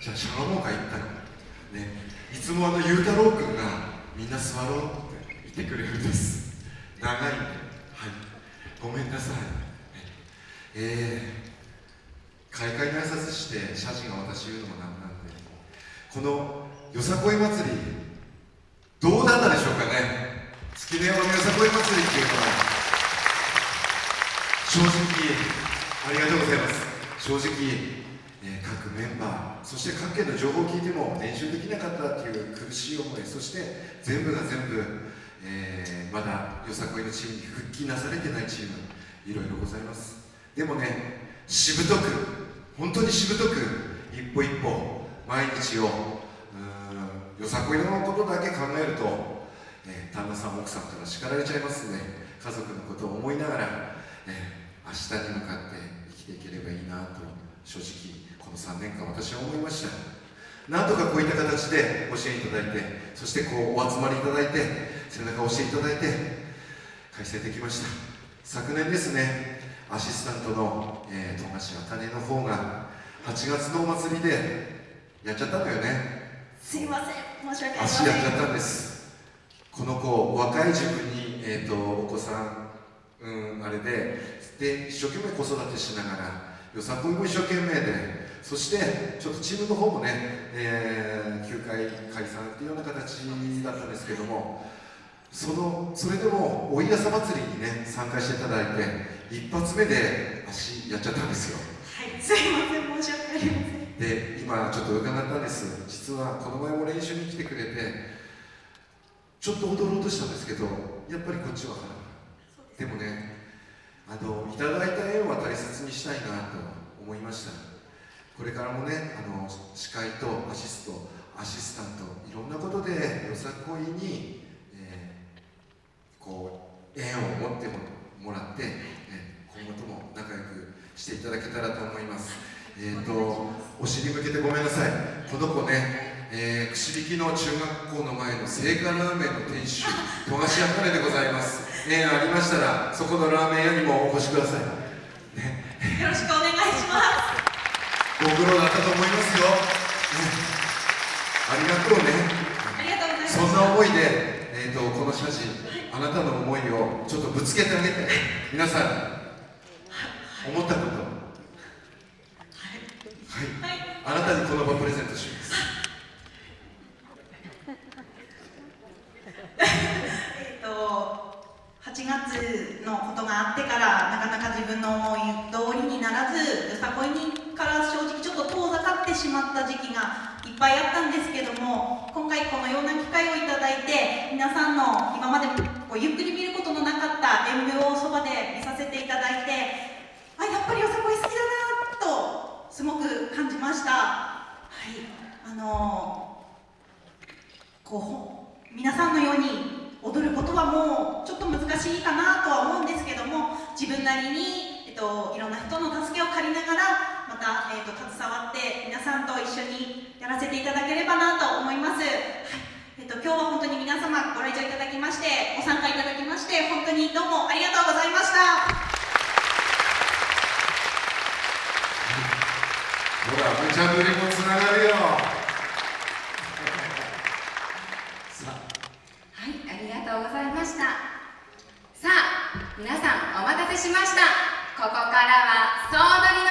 じゃあシャワーモーカー行ったらねいつもあのゆうたろうくんがみんな座ろうって言ってくれるんです。長いんで。はい。ごめんなさい。えー、開会の挨拶して謝辞が私言うのもなんなんで。このよさこい祭りどうだったでしょうかね。月根山のよさこい祭りっていうのは正直ありがとうございます。正直。え、各メンバーそして各県の情報を聞いても練習できなかったっていう苦しい思いそして全部が全部、えー、まだよさこいのチームに復帰なされてないチームいろいろございます。でもねしぶとく本当にしぶとく一歩一歩毎日をよさこいのことだけ考えると、えー、旦那さん奥さんから叱られちゃいますね。家族のことを思いながら、えー、明日に向かって生きていければいいなと。正直この3年間私は思いました。なんとかこういった形でご支援いただいてそしてこうお集まりいただいて背中を押していただいて開催できました。昨年ですねアシスタントの、えー、富樫茜の方が8月のお祭りでやっちゃったのよね。すいません申し訳ありません。足やっちゃったんです。この子若い自分に、えーと、お子さんうんあれでで一生懸命子育てしながらよさこいも一生懸命でそしてちょっとチームの方もね、えー、休会解散っていうような形だったんですけどもそのそれでもおいやさ祭りにね参加していただいて一発目で足やっちゃったんですよ。はいすいません申し訳ありません。で今ちょっと伺ったんです。実はこの前も練習に来てくれてちょっと踊ろうとしたんですけどやっぱりこっちは腹でもねあのいただいた縁は大切にしたいなと思いました。これからもねあの司会とアシストアシスタントいろんなことでよさこいに、えー、こう縁を持ってもらって、え今後とも仲良くしていただけたらと思います。えっ、ー、とお尻向けてごめんなさい。この子ね、えー、串引きの中学校の前の聖火ラーメンの店主富樫あかねでございます縁ありましたらそこのラーメン屋にもお越しください、ね、よろしくお願いします。ご苦労だったと思いますよ、ありがとうね。ありがとうございます。そんな思いで、えーと、この写真あなたの思いをちょっとぶつけてあげて。皆さん思ったこと。はい、はい、あなたにこの場プレゼントしますえっと8月のことがあってからなかなか自分の思い通りにならずよさこいにから正直ちょっと遠ざかってしまった時期がいっぱいあったんですけども今回このような機会をいただいて皆さんの今までこうゆっくり見ることのなかった演舞をそばで見させていただいてあやっぱりよさこい好きだなとすごく感じました。はい。あのこう皆さんのようにもちょっと難しいかなとは思うんですけども自分なりに、えっと、いろんな人の助けを借りながらまた、えーと、携わって皆さんと一緒にやらせていただければなと思います、はい。えーと、今日は本当に皆様ご来場いただきましてご参加いただきまして本当にどうもありがとうございました。ほら無茶ぶりもつながるよ。とうございました。さあ皆さんお待たせしました。ここからは総取りの